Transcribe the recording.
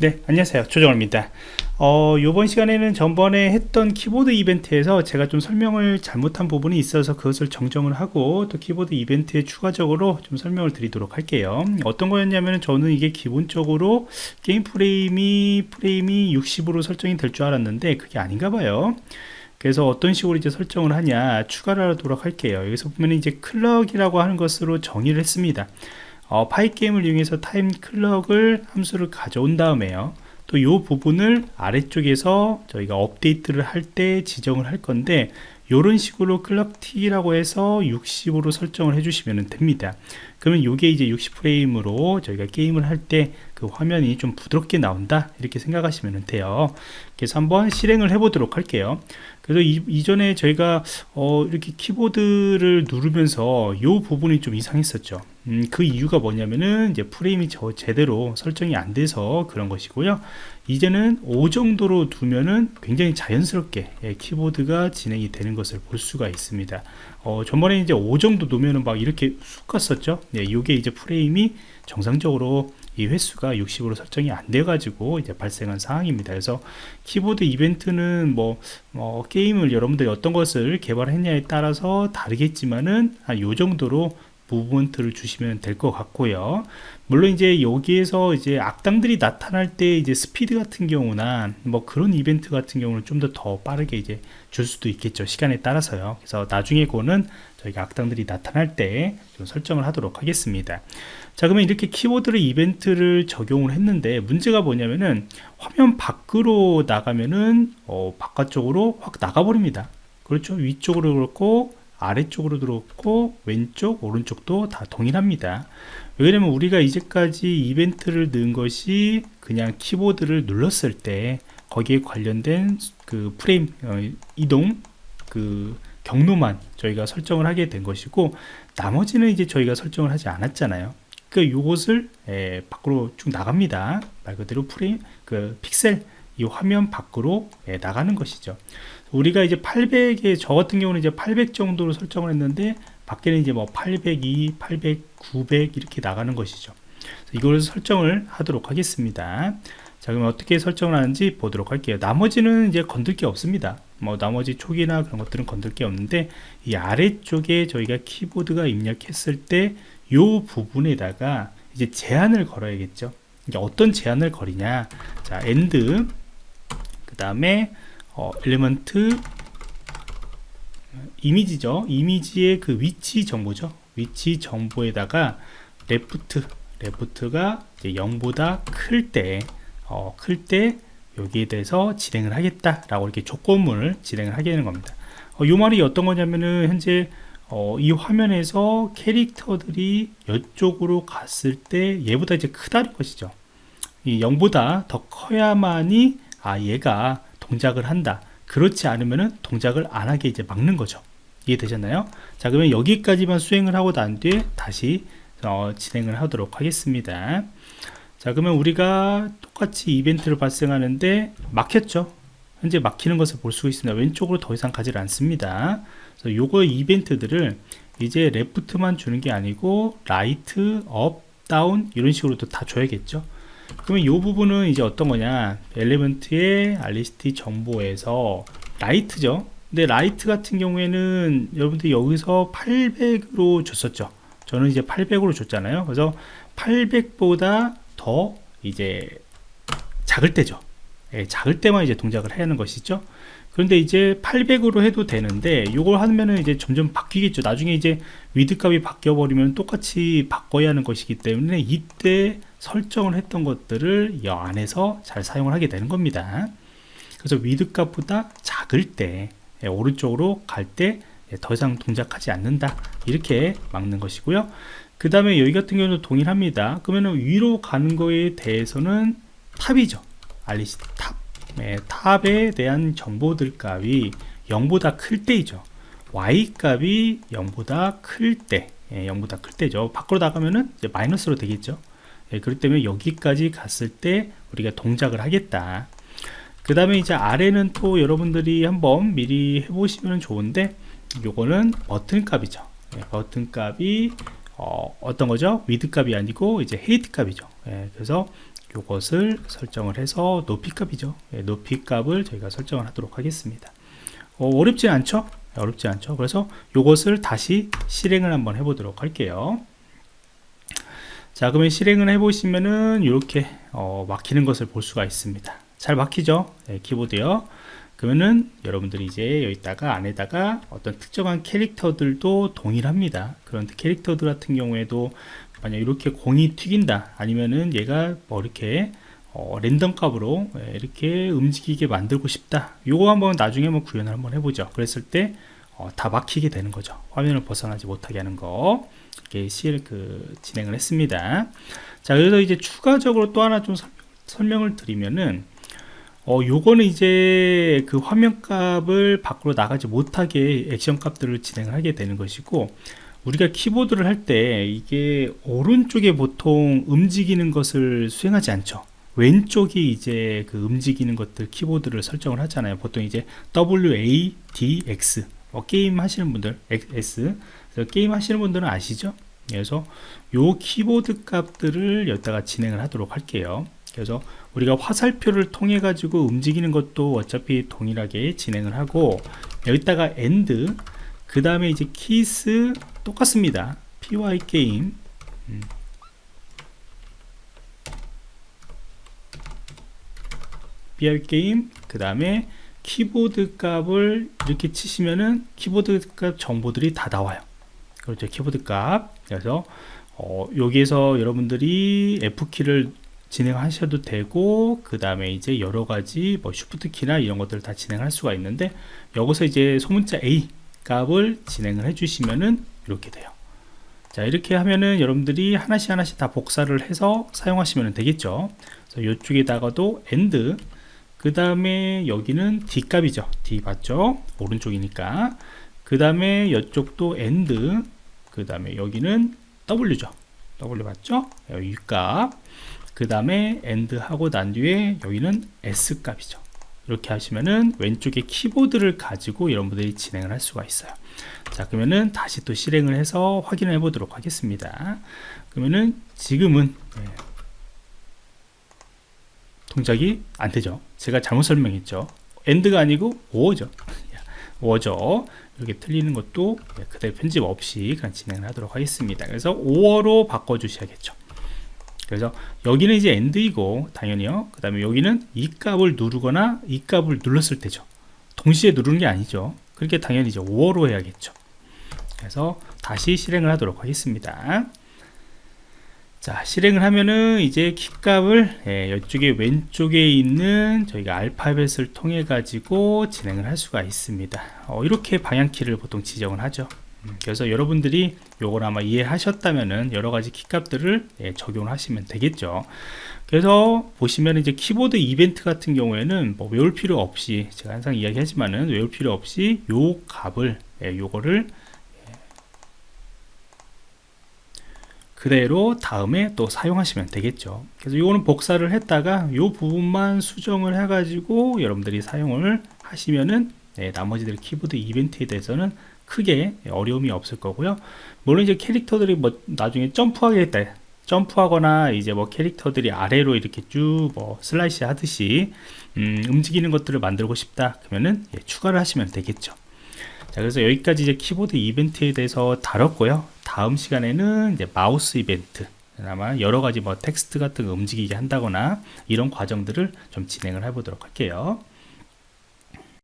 네 안녕하세요. 조정호입니다. 어, 이번 시간에는 전번에 했던 키보드 이벤트에서 제가 좀 설명을 잘못한 부분이 있어서 그것을 정정을 하고 또 키보드 이벤트에 추가적으로 좀 설명을 드리도록 할게요. 어떤 거였냐면 저는 이게 기본적으로 게임 프레임이 프레임이 60으로 설정이 될 줄 알았는데 그게 아닌가 봐요. 그래서 어떤 식으로 이제 설정을 하냐 추가를 하도록 할게요. 여기서 보면 이제 클럭이라고 하는 것으로 정의를 했습니다 어, Pygame을 이용해서 time clock을 함수를 가져온 다음에요. 또 이 부분을 아래쪽에서 저희가 업데이트를 할 때 지정을 할 건데 이런 식으로 clock tick이라고 해서 60으로 설정을 해주시면 됩니다. 그러면 이게 이제 60프레임으로 저희가 게임을 할 때 그 화면이 좀 부드럽게 나온다 이렇게 생각하시면 돼요. 그래서 한번 실행을 해 보도록 할게요. 그래서 이, 전에 저희가 어, 이렇게 키보드를 누르면서 이 부분이 좀 이상했었죠 음, 그 이유가 뭐냐면은 이제 프레임이 저 제대로 설정이 안 돼서 그런 것이고요. 이제는 5 정도로 두면은 굉장히 자연스럽게 예, 키보드가 진행이 되는 것을 볼 수가 있습니다. 어, 전번에 이제 5 정도 놓으면은 막 이렇게 쑥 갔었죠. 예, 이게 이제 프레임이 정상적으로 이 횟수가 60으로 설정이 안 돼 가지고 이제 발생한 상황입니다. 그래서 키보드 이벤트는 뭐, 뭐 게임을 여러분들이 어떤 것을 개발했냐에 따라서 다르겠지만은 한 요 정도로 무브먼트를 주시면 될 것 같고요. 물론 이제 여기에서 이제 악당들이 나타날 때 이제 스피드 같은 경우나 뭐 그런 이벤트 같은 경우는 좀 더 더 빠르게 이제 줄 수도 있겠죠. 시간에 따라서요. 그래서 나중에 거는 저희가 악당들이 나타날 때 좀 설정을 하도록 하겠습니다. 자 그러면 이렇게 키보드를 이벤트를 적용을 했는데 문제가 뭐냐면은 화면 밖으로 나가면은 어, 바깥쪽으로 확 나가 버립니다. 그렇죠? 위쪽으로 그렇고 아래쪽으로 들어왔고 왼쪽 오른쪽도 다 동일합니다. 왜냐면 우리가 이제까지 이벤트를 넣은 것이 그냥 키보드를 눌렀을 때 거기에 관련된 그 프레임 어, 이동 그 경로만 저희가 설정을 하게 된 것이고 나머지는 이제 저희가 설정을 하지 않았잖아요. 그 요것을 에, 밖으로 쭉 나갑니다. 말 그대로 프레임 그 픽셀 이 화면 밖으로 에, 나가는 것이죠 우리가 이제 800에 저 같은 경우는 이제 800 정도로 설정을 했는데 밖에는 이제 뭐 802, 800, 900 이렇게 나가는 것이죠. 이걸 설정을 하도록 하겠습니다. 자, 그럼 어떻게 설정을 하는지 보도록 할게요. 나머지는 이제 건들 게 없습니다. 뭐 나머지 촉이나 그런 것들은 건들 게 없는데 이 아래쪽에 저희가 키보드가 입력했을 때 이 부분에다가 이제 제한을 걸어야겠죠. 이제 어떤 제한을 걸 거냐? 자, 그 다음에 어, element 이미지죠. 이미지의 그 위치 정보죠. 위치 정보에다가 left left가 0보다 클 때 어, 클 때 여기에 대해서 진행을 하겠다 라고 이렇게 조건문을 진행을 하게 되는 겁니다. 어, 이 말이 어떤 거냐면은 현재 어, 이 화면에서 캐릭터들이 이쪽으로 갔을 때 얘보다 이제 크다는 것이죠. 이 0보다 더 커야만이 아 얘가 동작을 한다. 그렇지 않으면 동작을 안 하게 이제 막는 거죠. 이해되셨나요? 자 그러면 여기까지만 수행을 하고 난 뒤에 다시 어, 진행을 하도록 하겠습니다. 자 그러면 우리가 똑같이 이벤트를 발생하는데 막혔죠? 현재 막히는 것을 볼 수 있습니다. 왼쪽으로 더 이상 가지 않습니다. 그래서 요거 이벤트들을 이제 left만 주는 게 아니고 right up down 이런 식으로 다 줘야겠죠 그러면 이 부분은 이제 어떤 거냐? element의 rect 정보에서 right죠. 근데 right 같은 경우에는 여러분들 여기서 800으로 줬었죠. 저는 이제 800으로 줬잖아요. 그래서 800보다 더 이제 작을 때죠. 예, 작을 때만 이제 동작을 해야 하는 것이죠. 그런데 이제 800으로 해도 되는데 이걸 하면은 이제 점점 바뀌겠죠. 나중에 이제 width 값이 바뀌어 버리면 똑같이 바꿔야 하는 것이기 때문에 이때 설정을 했던 것들을 이 안에서 잘 사용을 하게 되는 겁니다. 그래서 width 값보다 작을 때 예, 오른쪽으로 갈 때 더 예, 이상 동작하지 않는다. 이렇게 막는 것이고요. 그 다음에 여기 같은 경우는 동일합니다. 그러면 위로 가는 거에 대해서는 top이죠. rect top. 네, top에 대한 정보들 값이 0보다 클 때이죠. y 값이 0보다 클때 예, 0보다 클 때죠. 밖으로 나가면은 마이너스로 되겠죠 예, 그렇기 때문에 여기까지 갔을 때 우리가 동작을 하겠다. 그 다음에 이제 아래는 또 여러분들이 한번 미리 해보시면 좋은데 요거는 bottom 값이죠. 예, bottom 값이 어, 떤 거죠? width 값이 아니고 이제 height 값이죠. 예, 그래서 요것을 설정을 해서 높이 값이죠. 예, 높이 값을 저희가 설정을 하도록 하겠습니다. 어, 어렵지 않죠? 어렵지 않죠? 그래서 요것을 다시 실행을 한번 해보도록 할게요 자 그러면 실행을 해보시면은 이렇게 어, 막히는 것을 볼 수가 있습니다. 잘 막히죠? 네, 키보드요. 그러면은 여러분들이 이제 여기다가 안에다가 어떤 특정한 캐릭터들도 동일합니다. 그런 캐릭터들 같은 경우에도 만약 이렇게 공이 튀긴다 아니면은 얘가 뭐 이렇게 어, 랜덤 값으로 예, 이렇게 움직이게 만들고 싶다. 요거 한번 나중에 한번 구현을 한번 해보죠. 그랬을 때 어, 다 막히게 되는 거죠. 화면을 벗어나지 못하게 하는 거 이렇게 실그 진행을 했습니다. 자 그래서 이제 추가적으로 또 하나 좀 설명, 을 드리면은 어 요거는 이제 그 화면 값을 밖으로 나가지 못하게 액션 값들을 진행을 하게 되는 것이고 우리가 키보드를 할 때 이게 오른쪽에 보통 움직이는 것을 수행하지 않죠. 왼쪽이 이제 그 움직이는 것들 키보드를 설정을 하잖아요. 보통 이제 WADX 어, 게임 하시는 분들 S 게임 하시는 분들은 아시죠? 그래서 요 키보드 값들을 여기다가 진행을 하도록 할게요. 그래서 우리가 화살표를 통해 가지고 움직이는 것도 어차피 동일하게 진행을 하고 여기다가 end 그 다음에 이제 키스 똑같습니다. Py 게임. 음. py 게임 그 다음에 키보드 값을 이렇게 치시면은 키보드 값 정보들이 다 나와요 그렇죠 키보드 값. 그래서 어, 여기에서 여러분들이 F키를 진행하셔도 되고 그 다음에 이제 여러가지 뭐 쉬프트 키나 이런 것들을 다 진행할 수가 있는데 여기서 이제 소문자 A 값을 진행을 해주시면은 이렇게 돼요. 자 이렇게 하면은 여러분들이 하나씩 하나씩 다 복사를 해서 사용하시면 되겠죠. 그래서 이쪽에다가도 AND 그 다음에 여기는 D 값이죠. D 맞죠? 오른쪽이니까. 그 다음에 이쪽도 AND 그 다음에 여기는 W죠. W 맞죠? 여기 값 그 다음에 AND 하고 난 뒤에 여기는 S 값이죠. 이렇게 하시면은 왼쪽에 키보드를 가지고 여러분들이 진행을 할 수가 있어요. 자 그러면은 다시 또 실행을 해서 확인해 보도록 하겠습니다. 그러면은 지금은 네, 동작이 안 되죠. 제가 잘못 설명했죠. 엔드가 아니고 오어죠 오어죠 이렇게 틀리는 것도 네, 그대로 편집 없이 그냥 진행을 하도록 하겠습니다. 그래서 5어로 바꿔 주셔야겠죠. 그래서 여기는 이제 엔드이고 당연히요. 그 다음에 여기는 이 값을 누르거나 이 값을 눌렀을 때죠. 동시에 누르는 게 아니죠. 그렇게 당연히 이제 5어로 해야겠죠. 그래서 다시 실행을 하도록 하겠습니다 자 실행을 하면은 이제 키값을 예, 이쪽에 왼쪽에 있는 저희가 알파벳을 통해 가지고 진행을 할 수가 있습니다. 어, 이렇게 방향키를 보통 지정을 하죠. 음, 그래서 여러분들이 요걸 아마 이해하셨다면은 여러가지 키값들을 예, 적용을 하시면 되겠죠. 그래서 보시면 이제 키보드 이벤트 같은 경우에는 뭐 외울 필요 없이 제가 항상 이야기하지만은 외울 필요 없이 요 값을 예, 요거를 그대로 다음에 또 사용하시면 되겠죠. 그래서 이거는 복사를 했다가 요 부분만 수정을 해 가지고 여러분들이 사용을 하시면은 네, 나머지들 키보드 이벤트에 대해서는 크게 어려움이 없을 거고요. 물론 이제 캐릭터들이 뭐 나중에 점프하겠다 점프하거나 이제 뭐 캐릭터들이 아래로 이렇게 쭉 뭐 슬라이스 하듯이 음, 움직이는 것들을 만들고 싶다 그러면은 예, 추가를 하시면 되겠죠. 자 그래서 여기까지 이제 키보드 이벤트에 대해서 다뤘고요 다음 시간에는 이제 마우스 이벤트 아마 여러 가지 뭐 텍스트 같은 거 움직이게 한다거나 이런 과정들을 좀 진행을 해보도록 할게요